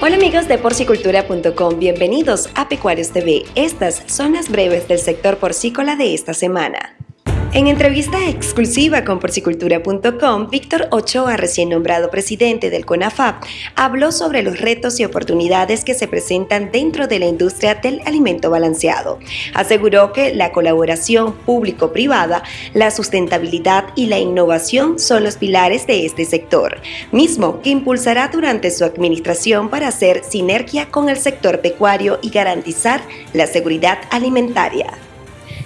Hola amigos de porcicultura.com, bienvenidos a Pecuarios TV. Estas son las breves del sector porcícola de esta semana. En entrevista exclusiva con porcicultura.com, Víctor Ochoa, recién nombrado presidente del CONAFAP, habló sobre los retos y oportunidades que se presentan dentro de la industria del alimento balanceado. Aseguró que la colaboración público-privada, la sustentabilidad y la innovación son los pilares de este sector, mismo que impulsará durante su administración para hacer sinergia con el sector pecuario y garantizar la seguridad alimentaria.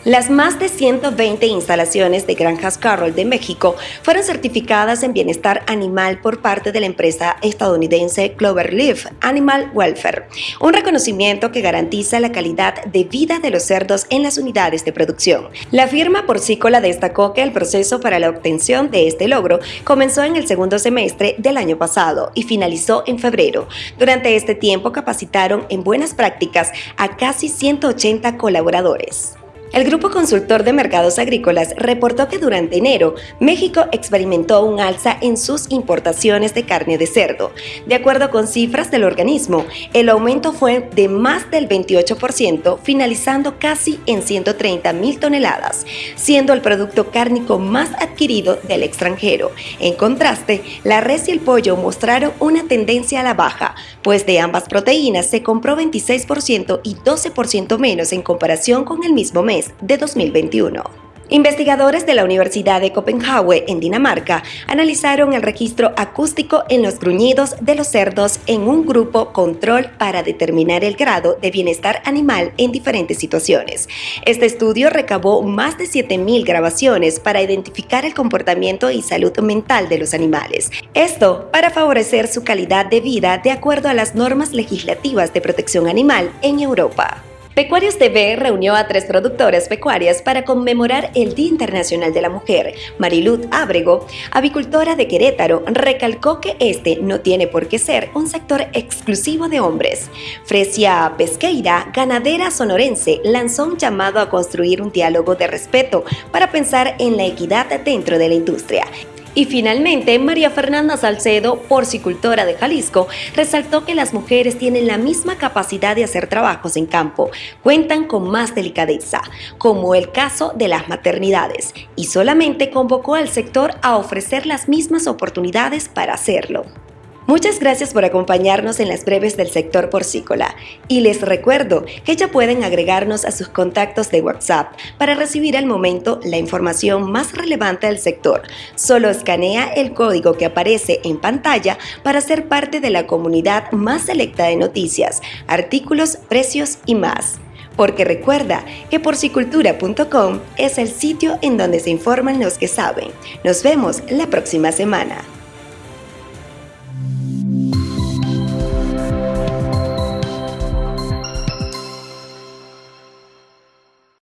Las más de 120 instalaciones de Granjas Carroll de México fueron certificadas en bienestar animal por parte de la empresa estadounidense Cloverleaf Animal Welfare, un reconocimiento que garantiza la calidad de vida de los cerdos en las unidades de producción. La firma porcícola destacó que el proceso para la obtención de este logro comenzó en el segundo semestre del año pasado y finalizó en febrero. Durante este tiempo capacitaron en buenas prácticas a casi 180 colaboradores. El Grupo Consultor de Mercados Agrícolas reportó que durante enero México experimentó un alza en sus importaciones de carne de cerdo. De acuerdo con cifras del organismo, el aumento fue de más del 28%, finalizando casi en 130 mil toneladas, siendo el producto cárnico más adquirido del extranjero. En contraste, la res y el pollo mostraron una tendencia a la baja, pues de ambas proteínas se compró 26% y 12% menos en comparación con el mismo mes de 2021. Investigadores de la Universidad de Copenhague, en Dinamarca, analizaron el registro acústico en los gruñidos de los cerdos en un grupo control para determinar el grado de bienestar animal en diferentes situaciones. Este estudio recabó más de 7.000 grabaciones para identificar el comportamiento y salud mental de los animales. Esto para favorecer su calidad de vida de acuerdo a las normas legislativas de protección animal en Europa. Pecuarios TV reunió a tres productoras pecuarias para conmemorar el Día Internacional de la Mujer. Mariluz Ábrego, avicultora de Querétaro, recalcó que este no tiene por qué ser un sector exclusivo de hombres. Fresia Pesqueira, ganadera sonorense, lanzó un llamado a construir un diálogo de respeto para pensar en la equidad dentro de la industria y finalmente, María Fernanda Salcedo, porcicultora de Jalisco, resaltó que las mujeres tienen la misma capacidad de hacer trabajos en campo, cuentan con más delicadeza, como el caso de las maternidades, y solamente convocó al sector a ofrecer las mismas oportunidades para hacerlo. Muchas gracias por acompañarnos en las breves del sector porcícola y les recuerdo que ya pueden agregarnos a sus contactos de WhatsApp para recibir al momento la información más relevante del sector. Solo escanea el código que aparece en pantalla para ser parte de la comunidad más selecta de noticias, artículos, precios y más. Porque recuerda que porcicultura.com es el sitio en donde se informan los que saben. Nos vemos la próxima semana.